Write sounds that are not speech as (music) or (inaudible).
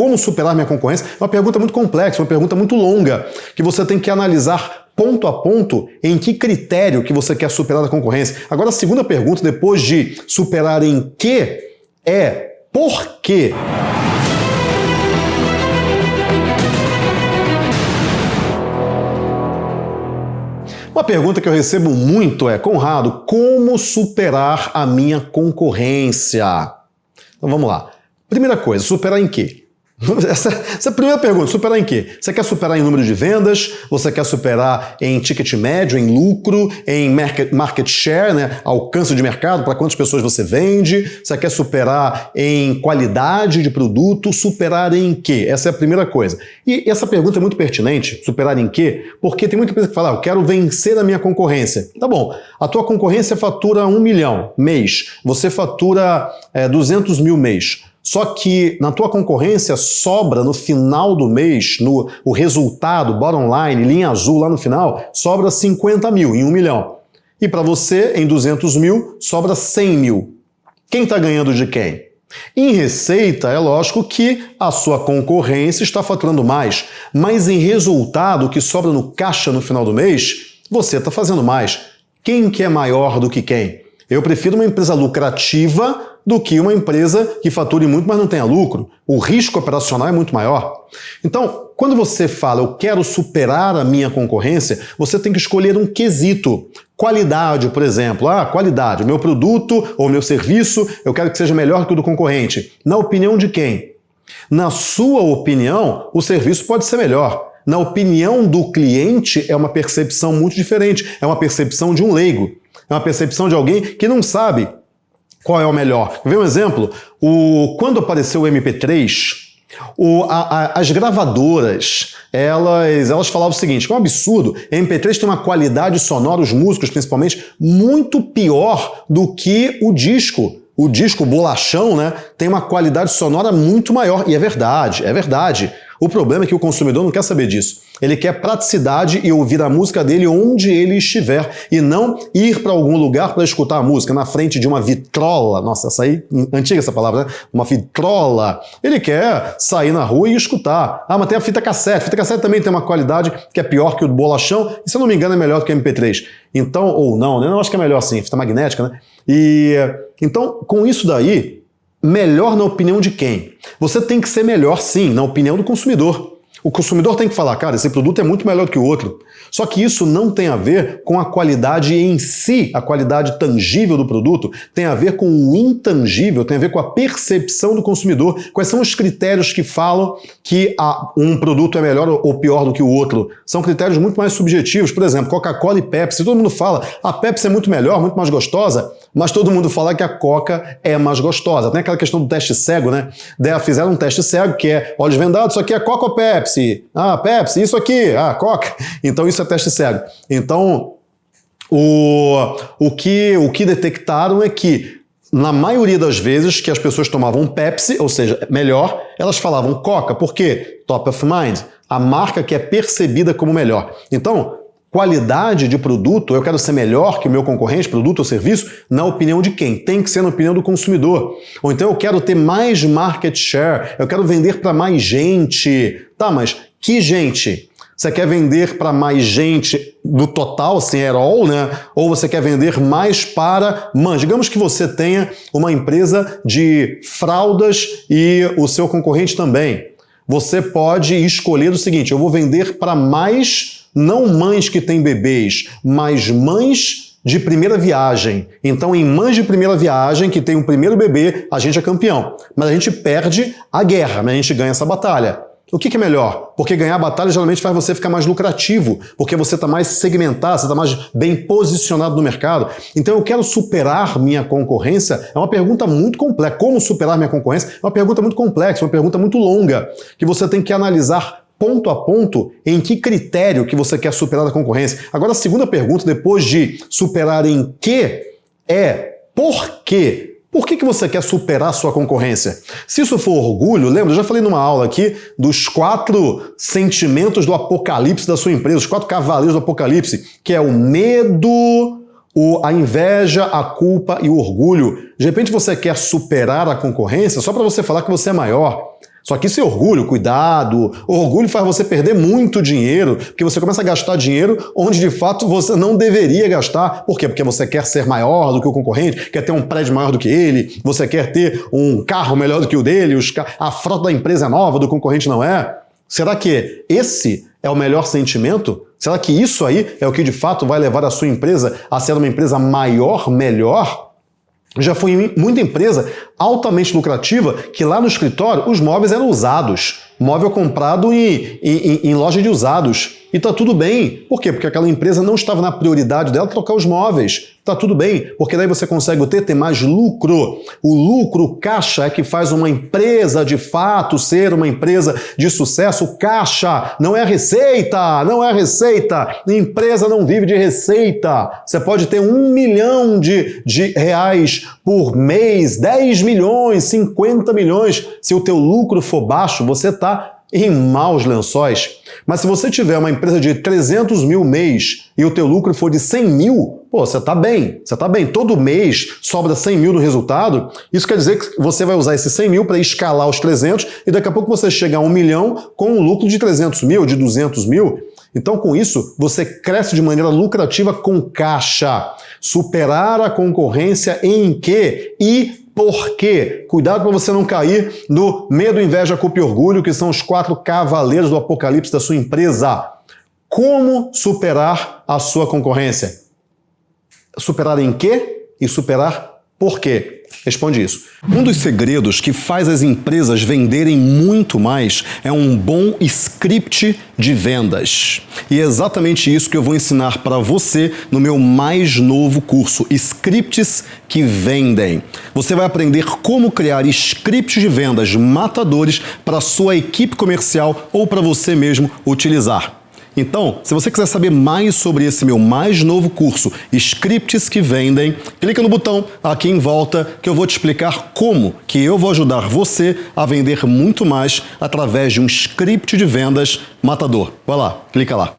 Como superar minha concorrência? É uma pergunta muito complexa, uma pergunta muito longa, que você tem que analisar ponto a ponto em que critério que você quer superar a concorrência. Agora, a segunda pergunta, depois de superar em que, é por quê? Uma pergunta que eu recebo muito é, Conrado, como superar a minha concorrência? Então vamos lá. Primeira coisa, superar em quê? (laughs) Essa, essa, é a primeira pergunta, superar em quê? Você quer superar em número de vendas? Você quer superar em ticket médio, em lucro, em market, share, né? alcance de mercado, para quantas pessoas você vende? Você quer superar em qualidade de produto? Superar em quê? Essa é a primeira coisa. E essa pergunta é muito pertinente, superar em quê? Porque tem muita empresa que fala, ah, eu quero vencer a minha concorrência. Tá bom, a tua concorrência fatura um milhão mês, você fatura é, 200 mil mês. Só que na tua concorrência sobra no final do mês, no o resultado, bottom line, linha azul lá no final, sobra 50 mil em 1 milhão. E para você, em 200 mil, sobra 100 mil. Quem está ganhando de quem? Em receita, é lógico que a sua concorrência está faturando mais, mas em resultado, que sobra no caixa no final do mês, você está fazendo mais. Quem que é maior do que quem? Eu prefiro uma empresa lucrativa do que uma empresa que fature muito, mas não tenha lucro. O risco operacional é muito maior. Então, quando você fala, eu quero superar a minha concorrência, você tem que escolher um quesito. Qualidade, por exemplo. Ah, qualidade. Meu produto ou meu serviço, eu quero que seja melhor que o do concorrente. Na opinião de quem? Na sua opinião, o serviço pode ser melhor. Na opinião do cliente, é uma percepção muito diferente. É uma percepção de um leigo. É uma percepção de alguém que não sabe qual é o melhor? Vê um exemplo. O, quando apareceu o MP3, o, a, a, as gravadoras, elas, elas falavam o seguinte, que é um absurdo, MP3 tem uma qualidade sonora, os músicos principalmente, muito pior do que o disco. O disco bolachão né, tem uma qualidade sonora muito maior, e é verdade, é verdade. O problema é que o consumidor não quer saber disso. Ele quer praticidade e ouvir a música dele onde ele estiver e não ir para algum lugar para escutar a música na frente de uma vitrola. Nossa, essa aí, antiga essa palavra, né? Uma vitrola. Ele quer sair na rua e escutar. Ah, mas tem a fita cassete. Fita cassete também tem uma qualidade que é pior que o bolachão e, se eu não me engano, é melhor do que o MP3. Então, ou não, né? Eu acho que é melhor assim, fita magnética, né? E então, com isso daí, Melhor na opinião de quem? Você tem que ser melhor, sim, na opinião do consumidor. O consumidor tem que falar, cara, esse produto é muito melhor do que o outro. Só que isso não tem a ver com a qualidade em si, a qualidade tangível do produto, tem a ver com o intangível, tem a ver com a percepção do consumidor. Quais são os critérios que falam que um produto é melhor ou pior do que o outro? São critérios muito mais subjetivos. Por exemplo, Coca-Cola e Pepsi. Todo mundo fala, a Pepsi é muito melhor, muito mais gostosa, mas todo mundo fala que a Coca é mais gostosa. Tem aquela questão do teste cego, né? Fizeram um teste cego que é olhos vendados, isso aqui é Coca ou Pepsi? Ah, Pepsi, isso aqui, ah, Coca. Então isso é teste cego. Então, o, o, que, o que detectaram é que na maioria das vezes que as pessoas tomavam Pepsi, ou seja, melhor, elas falavam Coca, por quê? Top of mind, a marca que é percebida como melhor. Então, qualidade de produto, eu quero ser melhor que o meu concorrente, produto ou serviço, na opinião de quem? Tem que ser na opinião do consumidor. Ou então eu quero ter mais market share, eu quero vender para mais gente. Tá, mas que gente? Você quer vender para mais gente no total, assim, at all, né? Ou você quer vender mais para... Man, digamos que você tenha uma empresa de fraldas e o seu concorrente também. Você pode escolher o seguinte, eu vou vender para mais não mães que têm bebês, mas mães de primeira viagem. Então, em mães de primeira viagem, que tem um primeiro bebê, a gente é campeão. Mas a gente perde a guerra, mas a gente ganha essa batalha. O que, que, é melhor? Porque ganhar a batalha geralmente faz você ficar mais lucrativo, porque você está mais segmentado, você está mais bem posicionado no mercado. Então eu quero superar minha concorrência? É uma pergunta muito complexa. Como superar minha concorrência? É uma pergunta muito complexa, uma pergunta muito longa, que você tem que analisar ponto a ponto em que critério que você quer superar a concorrência. Agora a segunda pergunta, depois de superar em que, é por quê? Por que, que você quer superar a sua concorrência? Se isso for orgulho, lembra, eu já falei numa aula aqui dos quatro sentimentos do apocalipse da sua empresa, os quatro cavaleiros do apocalipse, que é o medo, o, a inveja, a culpa e o orgulho. De repente você quer superar a concorrência só para você falar que você é maior. Só que isso é orgulho, cuidado. O orgulho faz você perder muito dinheiro, porque você começa a gastar dinheiro onde de fato você não deveria gastar. Por quê? Porque você quer ser maior do que o concorrente, quer ter um prédio maior do que ele, você quer ter um carro melhor do que o dele, a frota da empresa é nova, do concorrente não é. Será que esse é o melhor sentimento? Será que isso aí é o que de fato vai levar a sua empresa a ser uma empresa maior, melhor? Já fui muita empresa altamente lucrativa que lá no escritório os móveis eram usados. Móvel comprado em, em, em loja de usados. E tá tudo bem. Por quê? Porque aquela empresa não estava na prioridade dela trocar os móveis. Tá tudo bem, porque daí você consegue ter, ter mais lucro. O lucro, caixa, é que faz uma empresa de fato ser uma empresa de sucesso. Caixa não é receita, não é receita. Empresa não vive de receita. Você pode ter um milhão de, de reais por mês, 10 milhões, 50 milhões. Se o teu lucro for baixo, você está em maus lençóis. Mas se você tiver uma empresa de 300 mil mês e o teu lucro for de 100 mil, pô, você está bem, você está bem. Todo mês sobra 100 mil no resultado, isso quer dizer que você vai usar esses 100 mil para escalar os 300 e daqui a pouco você chega a um milhão com um lucro de 300 mil, de 200 mil. Então, com isso, você cresce de maneira lucrativa com caixa. Superar a concorrência em quê? E por quê? Cuidado para você não cair no medo, inveja, culpa e orgulho, que são os quatro cavaleiros do apocalipse da sua empresa. Como superar a sua concorrência? Superar em quê? E superar por quê? Responde isso. Um dos segredos que faz as empresas venderem muito mais é um bom script de vendas. E é exatamente isso que eu vou ensinar para você no meu mais novo curso, Scripts que Vendem. Você vai aprender como criar scripts de vendas matadores para sua equipe comercial ou para você mesmo utilizar. Então, se você quiser saber mais sobre esse meu mais novo curso, Scripts que Vendem, clica no botão aqui em volta que eu vou te explicar como que eu vou ajudar você a vender muito mais através de um script de vendas matador. Vai lá, clica lá.